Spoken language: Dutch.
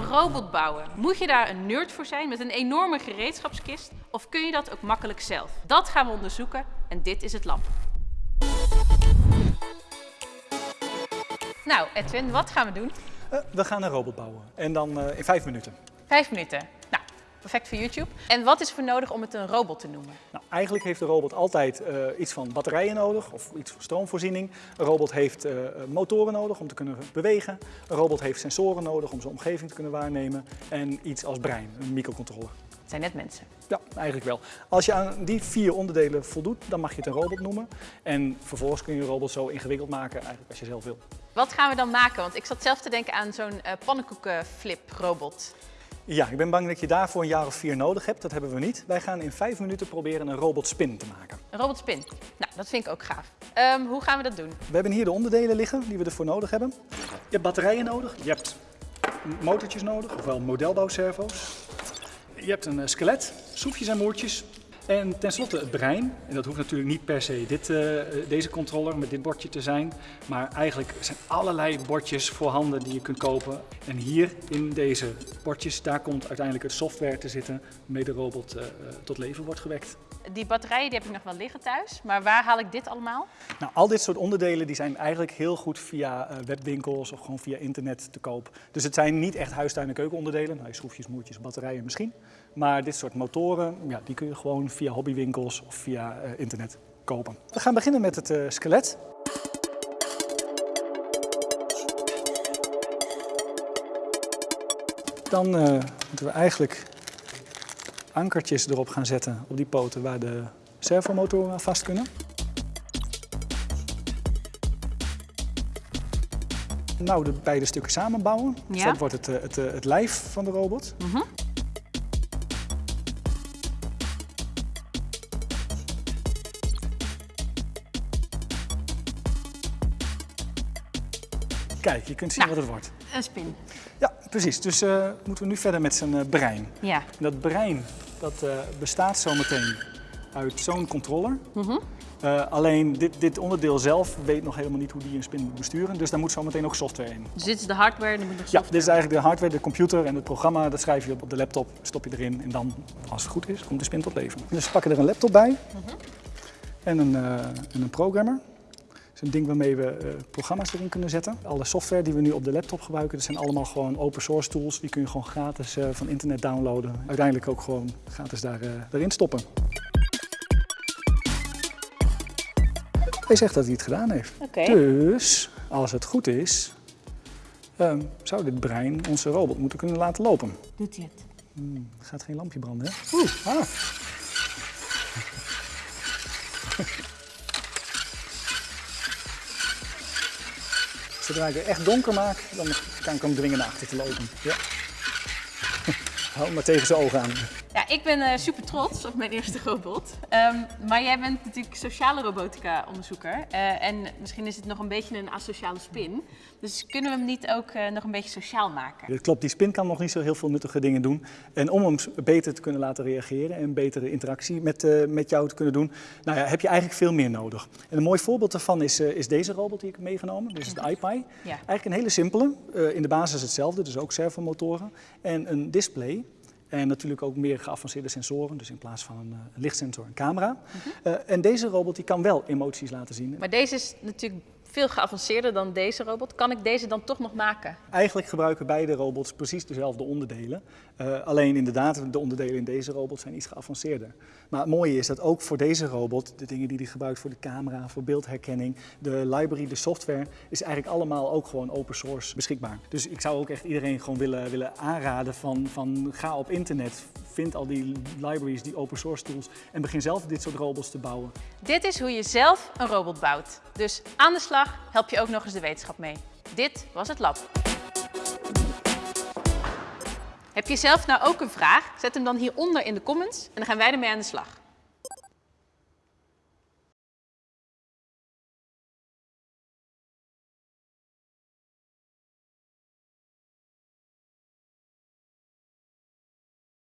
Een robot bouwen. Moet je daar een nerd voor zijn met een enorme gereedschapskist? Of kun je dat ook makkelijk zelf? Dat gaan we onderzoeken en dit is het lab. Nou, Edwin, wat gaan we doen? Uh, we gaan een robot bouwen. En dan uh, in vijf minuten. Vijf minuten. Perfect voor YouTube. En wat is er voor nodig om het een robot te noemen? Nou, eigenlijk heeft de robot altijd uh, iets van batterijen nodig of iets van stroomvoorziening. Een robot heeft motoren nodig om te kunnen bewegen. Een robot heeft sensoren nodig om zijn omgeving te kunnen waarnemen. En iets als brein, een microcontroller. Het zijn net mensen. Ja, eigenlijk wel. Als je aan die vier onderdelen voldoet, dan mag je het een robot noemen. En vervolgens kun je een robot zo ingewikkeld maken eigenlijk als je zelf wil. Wat gaan we dan maken? Want ik zat zelf te denken aan zo'n uh, pannenkoekenflip-robot. Ja, ik ben bang dat je daarvoor een jaar of vier nodig hebt. Dat hebben we niet. Wij gaan in vijf minuten proberen een robotspin te maken. Een robotspin? Nou, dat vind ik ook gaaf. Um, hoe gaan we dat doen? We hebben hier de onderdelen liggen die we ervoor nodig hebben. Je hebt batterijen nodig, je hebt motortjes nodig, ofwel modelbouwservo's. Je hebt een uh, skelet, schroefjes en moertjes, en tenslotte het brein. En dat hoeft natuurlijk niet per se dit, uh, deze controller met dit bordje te zijn. Maar eigenlijk zijn allerlei bordjes voorhanden die je kunt kopen. En hier in deze bordjes, daar komt uiteindelijk het software te zitten waarmee de robot uh, tot leven wordt gewekt. Die batterijen die heb ik nog wel liggen thuis, maar waar haal ik dit allemaal? Nou, al dit soort onderdelen die zijn eigenlijk heel goed via webwinkels of gewoon via internet te koop. Dus het zijn niet echt huistuin- en keukenonderdelen, nou, schroefjes, moertjes, batterijen misschien. Maar dit soort motoren, ja, die kun je gewoon via hobbywinkels of via uh, internet kopen. We gaan beginnen met het uh, skelet. Dan uh, moeten we eigenlijk ankertjes erop gaan zetten op die poten waar de servomotoren aan vast kunnen. Nou, de beide stukken samenbouwen. Ja. Dus dat wordt het, het, het, lijf van de robot. Mm -hmm. Kijk, je kunt zien nou, wat het wordt. Een spin. Ja, precies. Dus uh, moeten we nu verder met zijn uh, brein. Ja. En dat brein dat, uh, bestaat zometeen uit zo'n controller. Mm -hmm. alleen dit, dit, onderdeel zelf weet nog helemaal niet hoe die een spin moet besturen. Dus daar moet zometeen ook software in. Dus dit is de hardware en moet nog software? Ja, dit is eigenlijk de hardware, de computer en het programma. Dat schrijf je op de laptop, stop je erin en dan, als het goed is, komt de spin tot leven. Dus we pakken er een laptop bij mm -hmm. en, een, en een programmer een ding waarmee we uh, programma's erin kunnen zetten. Alle software die we nu op de laptop gebruiken, dat zijn allemaal gewoon open source tools. Die kun je gewoon gratis uh, van internet downloaden. Uiteindelijk ook gewoon gratis daar, uh, erin stoppen. Hij zegt dat hij het gedaan heeft. Okay. Dus, als het goed is, um, zou dit brein onze robot moeten kunnen laten lopen. Doet hij het? Hmm, gaat geen lampje branden, hè? Oeh, ah. Zodra ik het echt donker maak, dan kan ik hem dwingen naar achter te lopen. Ja. Hou maar tegen zijn ogen aan. Ja, ik ben uh, super trots op mijn eerste robot. Um, maar jij bent natuurlijk sociale robotica onderzoeker. Uh, en misschien is het nog een beetje een asociale spin. Dus kunnen we hem niet ook uh, nog een beetje sociaal maken? Dat klopt, die spin kan nog niet zo heel veel nuttige dingen doen. En om hem beter te kunnen laten reageren en betere interactie met, met jou te kunnen doen, nou ja, heb je eigenlijk veel meer nodig. En een mooi voorbeeld daarvan is, is deze robot die ik heb meegenomen. Dit is de iPi. Ja. Eigenlijk een hele simpele, in de basis hetzelfde, dus ook servomotoren. En een display. En natuurlijk ook meer geavanceerde sensoren, dus in plaats van een, een lichtsensor een camera. Uh, en deze robot die kan wel emoties laten zien. Maar deze is natuurlijk veel geavanceerder dan deze robot. Kan ik deze dan toch nog maken? Eigenlijk gebruiken beide robots precies dezelfde onderdelen. Uh, alleen inderdaad, de onderdelen in deze robot zijn iets geavanceerder. Maar het mooie is dat ook voor deze robot, de dingen die hij gebruikt voor de camera, voor beeldherkenning, de library, de software, is eigenlijk allemaal ook gewoon open source beschikbaar. Dus ik zou ook echt iedereen gewoon willen, willen aanraden van, van ga op internet, vind al die libraries, die open source tools en begin zelf dit soort robots te bouwen. Dit is hoe je zelf een robot bouwt. Dus aan de slag help je ook nog eens de wetenschap mee. Dit was het lab. Heb je zelf nou ook een vraag? Zet hem dan hieronder in de comments en dan gaan wij ermee aan de slag.